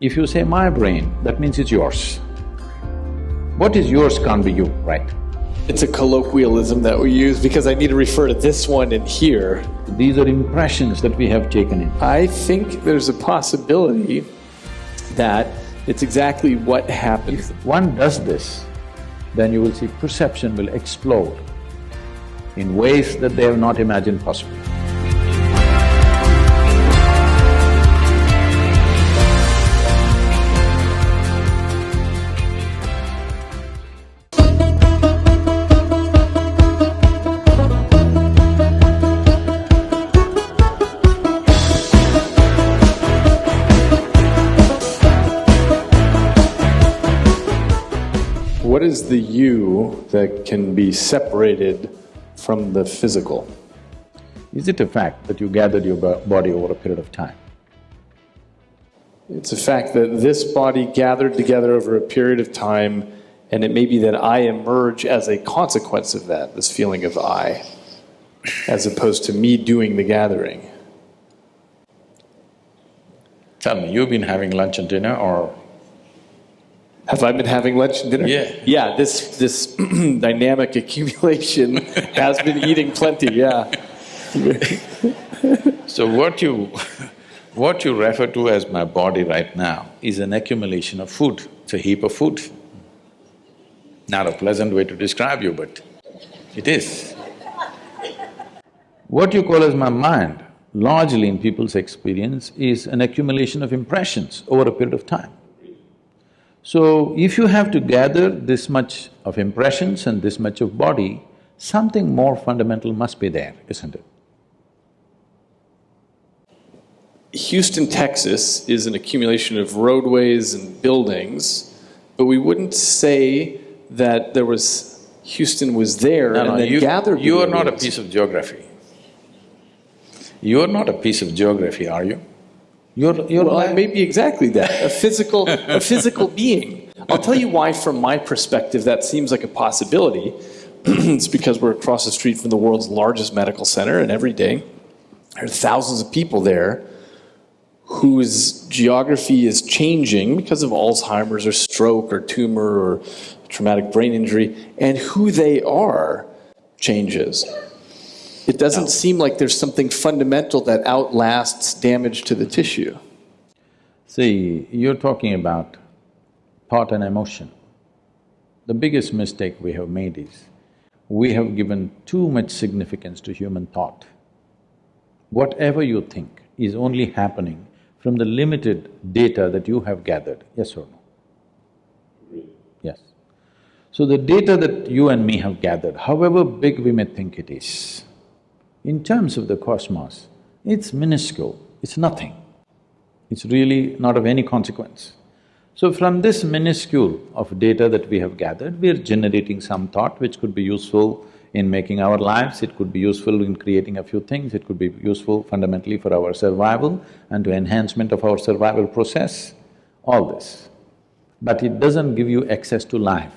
If you say my brain, that means it's yours. What is yours can't be you, right? It's a colloquialism that we use because I need to refer to this one in here. These are impressions that we have taken in. I think there's a possibility that it's exactly what happens. If one does this, then you will see perception will explode in ways that they have not imagined possible. Is the you that can be separated from the physical? Is it a fact that you gathered your body over a period of time? It's a fact that this body gathered together over a period of time, and it may be that I emerge as a consequence of that, this feeling of I, as opposed to me doing the gathering. Tell me, you've been having lunch and dinner or Have I been having lunch and dinner? Yeah. Yeah, this, this dynamic accumulation has been eating plenty, yeah. So what you… what you refer to as my body right now is an accumulation of food, it's a heap of food. Not a pleasant way to describe you, but it is. What you call as my mind, largely in people's experience, is an accumulation of impressions over a period of time. So, if you have to gather this much of impressions and this much of body, something more fundamental must be there, isn't it? Houston, Texas is an accumulation of roadways and buildings, but we wouldn't say that there was, Houston was there No, and no, then you, gathered. you are not a piece of geography. You are not a piece of geography, are you? You're… you're Well, like- may be exactly that, a physical, a physical being. I'll tell you why, from my perspective, that seems like a possibility. it's because we're across the street from the world's largest medical center, and every day there are thousands of people there whose geography is changing because of Alzheimer's or stroke or tumor or traumatic brain injury, and who they are changes. It doesn't seem like there's something fundamental that outlasts damage to the tissue. See, you're talking about thought and emotion. The biggest mistake we have made is, we have given too much significance to human thought. Whatever you think is only happening from the limited data that you have gathered, yes or no? Yes. So the data that you and me have gathered, however big we may think it is, in terms of the cosmos, it's minuscule, it's nothing. It's really not of any consequence. So from this minuscule of data that we have gathered, we are generating some thought which could be useful in making our lives, it could be useful in creating a few things, it could be useful fundamentally for our survival and to enhancement of our survival process, all this. But it doesn't give you access to life.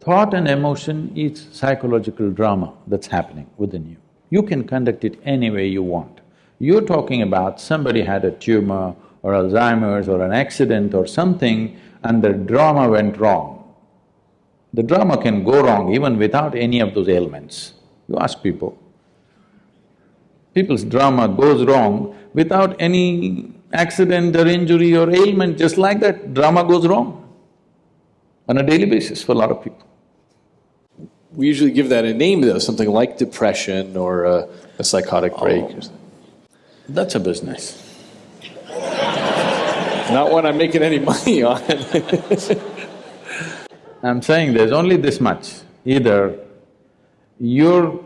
Thought and emotion is psychological drama that's happening within you. You can conduct it any way you want. You're talking about somebody had a tumor or Alzheimer's or an accident or something and the drama went wrong. The drama can go wrong even without any of those ailments. You ask people. People's drama goes wrong without any accident or injury or ailment, just like that, drama goes wrong on a daily basis for a lot of people. We usually give that a name, though, something like depression or a, a psychotic oh. break. or something. That's a business. Not one I'm making any money on. I'm saying there's only this much. Either your…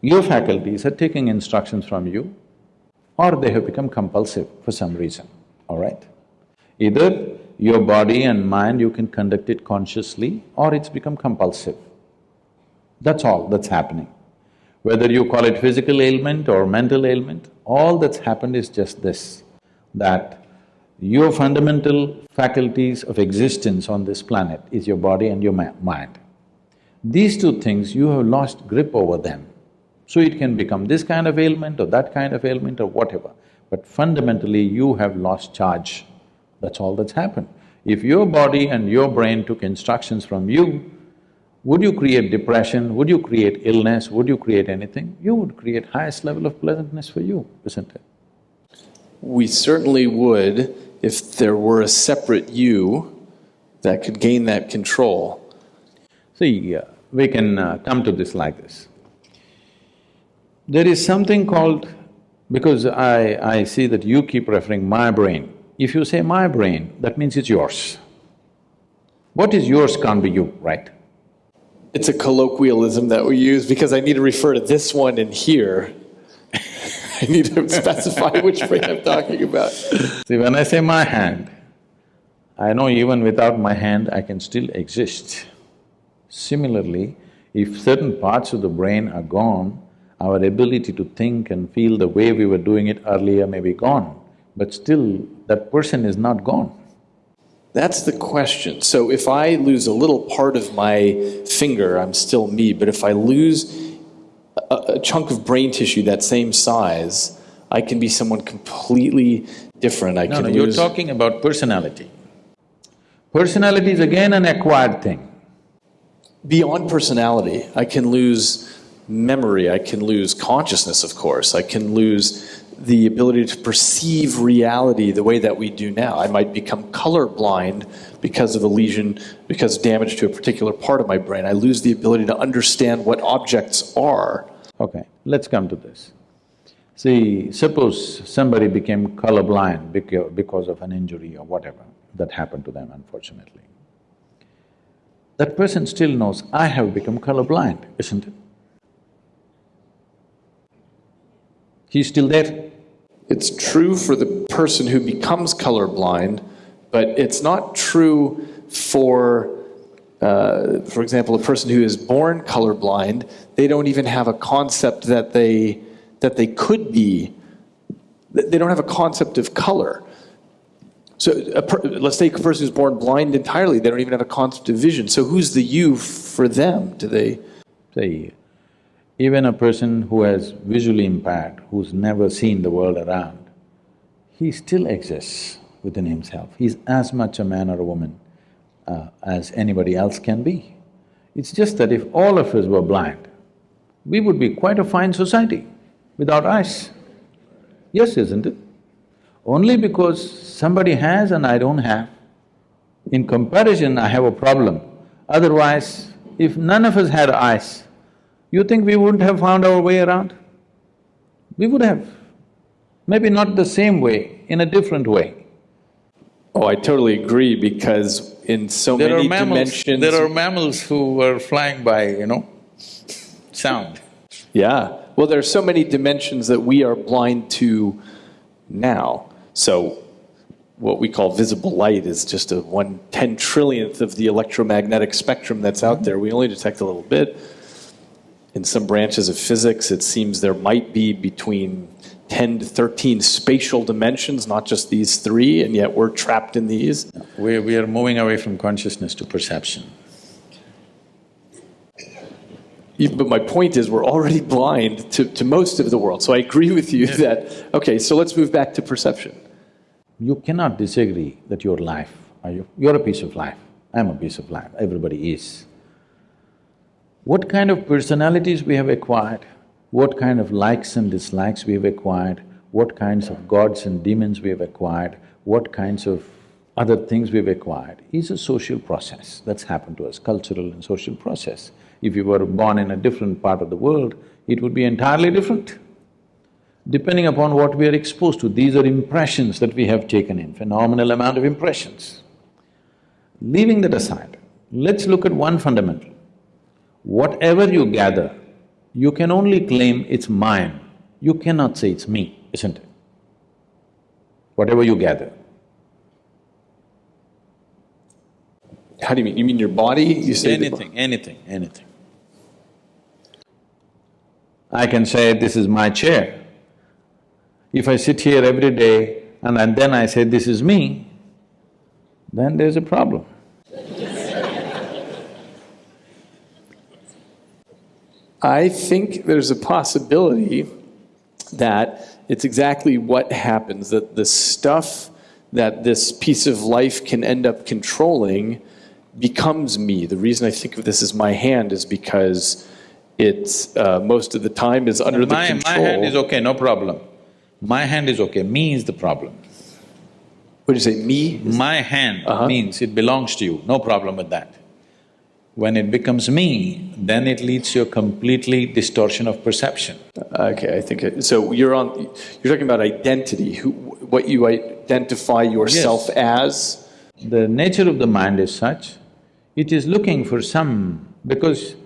your faculties are taking instructions from you or they have become compulsive for some reason, all right? Either your body and mind, you can conduct it consciously or it's become compulsive. That's all that's happening. Whether you call it physical ailment or mental ailment, all that's happened is just this, that your fundamental faculties of existence on this planet is your body and your mind. These two things, you have lost grip over them. So it can become this kind of ailment or that kind of ailment or whatever, but fundamentally you have lost charge. That's all that's happened. If your body and your brain took instructions from you, would you create depression? Would you create illness? Would you create anything? You would create highest level of pleasantness for you, isn't it? We certainly would if there were a separate you that could gain that control. See, uh, we can uh, come to this like this. There is something called, because I… I see that you keep referring my brain. If you say my brain, that means it's yours. What is yours can't be you, right? It's a colloquialism that we use because I need to refer to this one in here. I need to specify which brain I'm talking about. See, when I say my hand, I know even without my hand I can still exist. Similarly, if certain parts of the brain are gone, our ability to think and feel the way we were doing it earlier may be gone, but still that person is not gone. That's the question. So if I lose a little part of my finger, I'm still me, but if I lose a, a chunk of brain tissue that same size, I can be someone completely different. I No, no, you're talking about personality. Personality is again an acquired thing. beyond personality. I can lose memory. I can lose consciousness, of course. I can lose the ability to perceive reality the way that we do now. I might become colorblind because of a lesion, because damage to a particular part of my brain. I lose the ability to understand what objects are. Okay, let's come to this. See, suppose somebody became colorblind beca- because of an injury or whatever that happened to them unfortunately. That person still knows, I have become colorblind, isn't it? He's still there. It's true for the person who becomes colorblind, but it's not true for, uh, for example, a person who is born colorblind. They don't even have a concept that they that they could be. They don't have a concept of color. So, a per, let's take a person who's born blind entirely. They don't even have a concept of vision. So, who's the you for them? Do they? See, even a person who has visually impaired, who's never seen the world around, he still exists within himself. He's as much a man or a woman uh, as anybody else can be. It's just that if all of us were blind, we would be quite a fine society without eyes. Yes, isn't it? Only because somebody has and I don't have, in comparison I have a problem. Otherwise, if none of us had eyes, you think we wouldn't have found our way around? We would have. Maybe not the same way, in a different way. Oh, I totally agree because in so There many are mammals… dimensions. there are mammals who are flying by, you know, sound. Yeah. Well, there are so many dimensions that we are blind to now. So, what we call visible light is just a one ten trillionth of the electromagnetic spectrum that's out mm-hmm. there. We only detect a little bit. In some branches of physics, it seems there might be between 10 to 13 spatial dimensions, not just these three, and yet we're trapped in these. We, we are moving away from consciousness to perception. But my point is, we're already blind to, to most of the world. So I agree with you that, okay, so let's move back to perception. You cannot disagree that your life, are you? You're a piece of life, I'm a piece of life, everybody is. What kind of personalities we have acquired, what kind of likes and dislikes we have acquired, what kinds of gods and demons we have acquired, what kinds of other things we've acquired is a social process that's happened to us, cultural and social process. If you were born in a different part of the world, it would be entirely different depending upon what we are exposed to. These are impressions that we have taken in, phenomenal amount of impressions. Leaving that aside, let's look at one fundamental. Whatever you gather, you can only claim it's mine. You cannot say it's me, isn't it? Whatever you gather. How do you mean? You mean your body? You say Anything, anything, anything. I can say, this is my chair. If I sit here every day and, and then I say, this is me, then there's a problem. I think there's a possibility that it's exactly what happens that the stuff that this piece of life can end up controlling becomes me. The reason I think of this as my hand is because it's uh, most of the time is under my, the control. My hand is okay, no problem. My hand is okay, me is the problem. What do you say, me? My hand Uh-huh. means it belongs to you, no problem with that. When it becomes me, then it leads to a completely distortion of perception. Okay, I think it, so. You're on. You're talking about identity. Who, what you identify yourself as. The nature of the mind is such, it is looking for some… because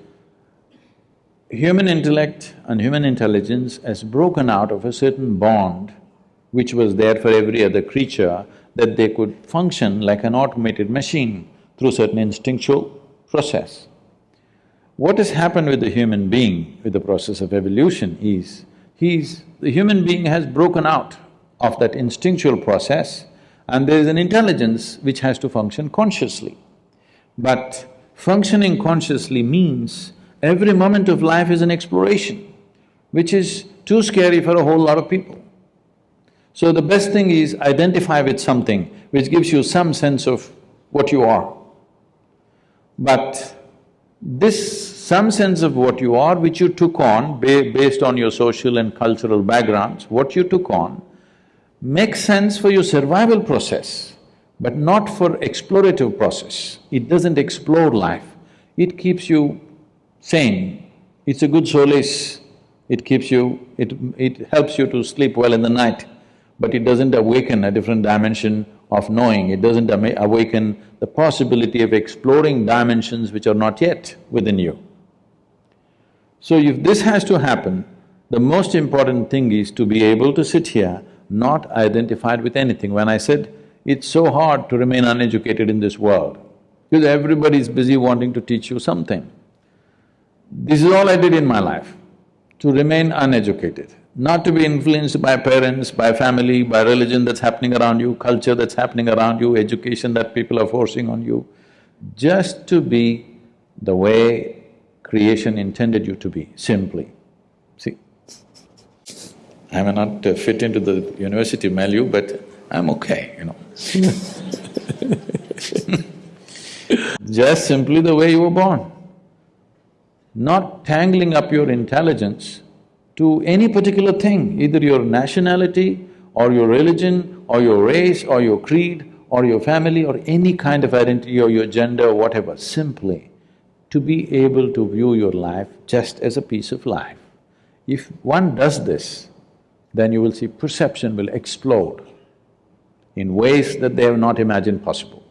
human intellect and human intelligence has broken out of a certain bond which was there for every other creature, that they could function like an automated machine through certain instinctual process. What has happened with the human being with the process of evolution is, he's… the human being has broken out of that instinctual process and there is an intelligence which has to function consciously. But functioning consciously means every moment of life is an exploration, which is too scary for a whole lot of people. So the best thing is identify with something which gives you some sense of what you are. But this some sense of what you are, which you took on ba based on your social and cultural backgrounds, what you took on, makes sense for your survival process, but not for explorative process. It doesn't explore life, it keeps you sane. It's a good solace, it keeps you… it… it helps you to sleep well in the night, but it doesn't awaken a different dimension of knowing, it doesn't awaken the possibility of exploring dimensions which are not yet within you. So if this has to happen, the most important thing is to be able to sit here not identified with anything. When I said, it's so hard to remain uneducated in this world, because everybody is busy wanting to teach you something. This is all I did in my life, to remain uneducated, not to be influenced by parents, by family, by religion that's happening around you, culture that's happening around you, education that people are forcing on you, just to be the way creation intended you to be, simply. See, I may not uh, fit into the university milieu, but I'm okay, you know Just simply the way you were born. Not tangling up your intelligence to any particular thing, either your nationality or your religion or your race or your creed or your family or any kind of identity or your gender or whatever, simply to be able to view your life just as a piece of life. If one does this, then you will see perception will explode in ways that they have not imagined possible.